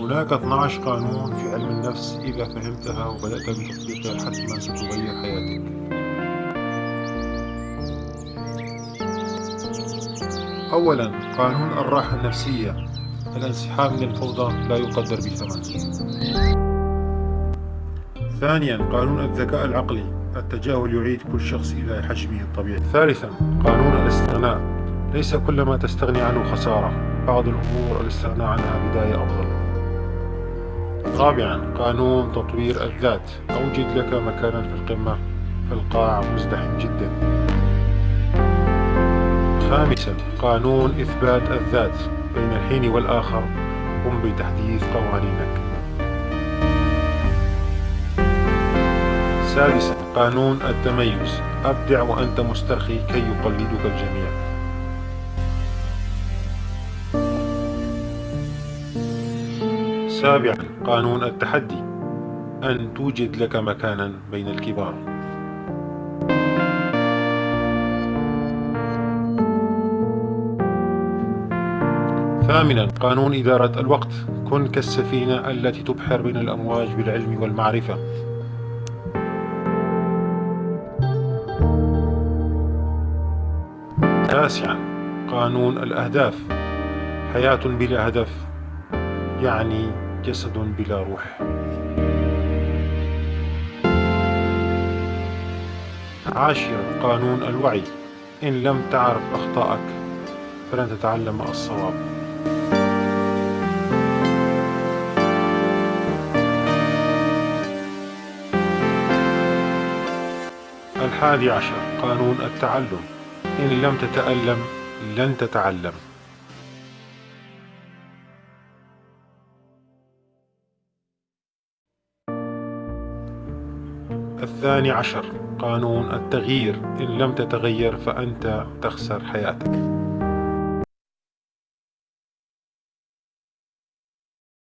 هناك 12 قانون في علم النفس إذا فهمتها وبدأت بتطبيقها حتما ستغير حياتك. أولا قانون الراحة النفسية. الانسحاب من الفوضى لا يقدر بثمن ثانيا قانون الذكاء العقلي. التجاهل يعيد كل شخص إلى حجمه الطبيعي. ثالثا قانون الاستغناء. ليس كل ما تستغني عنه خسارة. بعض الأمور الاستغناء عنها بداية أفضل. رابعا قانون تطوير الذات. أوجد لك مكانا في القمة فالقاع مزدحم جدا. خامسا قانون إثبات الذات بين الحين والآخر. قم بتحديث قوانينك. سادسا قانون التميز. أبدع وأنت مسترخي كي يقلدك الجميع. سابعا قانون التحدي. أن توجد لك مكانا بين الكبار. ثامنا قانون إدارة الوقت. كن كالسفينة التي تبحر بين الأمواج بالعلم والمعرفة. تاسعا قانون الأهداف. حياة بلا هدف يعني جسد بلا روح. عاشرا قانون الوعي. إن لم تعرف أخطائك فلن تتعلم الصواب. الحادي عشر قانون التعلم. إن لم تتألم لن تتعلم. الثاني عشر قانون التغيير. إن لم تتغير فأنت تخسر حياتك.